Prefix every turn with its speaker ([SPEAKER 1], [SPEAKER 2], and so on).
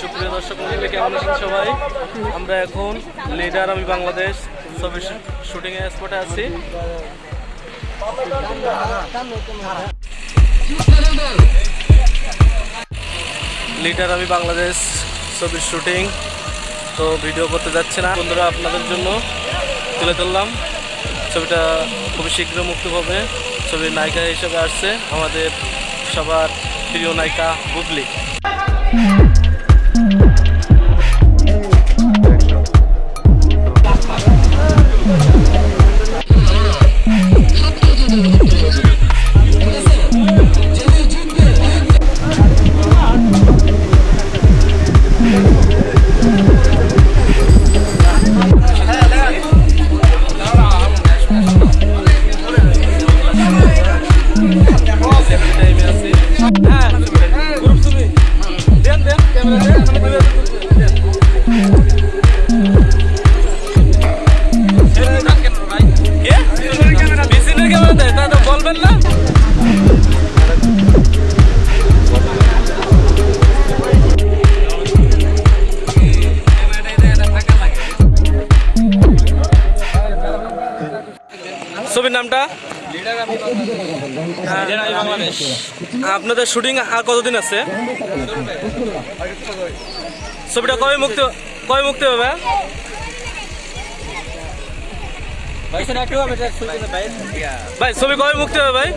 [SPEAKER 1] সুপ্রিয় দর্শক মন্ডলী, কেমন আছেন সবাই? আমরা এখন লিডার আমি বাংলাদেশ, ছবি শুটিং এর স্পটে আছি। লিডার আমি বাংলাদেশ ছবির শুটিং। তো ভিডিও করতে যাচ্ছে না। বন্ধুরা, আপনাদের জন্য তুলে ধরলাম। ছবিটা খুবই শীঘ্র মুক্তি হবে। ছবির নায়িকা হিসেবে আসছে আমাদের সবার প্রিয় নায়িকা বুবলি। ছবির নামটা? আপনাদের শুটিং আর কতদিন আছে? ছবিটা কবে মুক্তি কবে মুক্তি হবে? ভাই ছবি কবে মুক্তি হবে ভাই?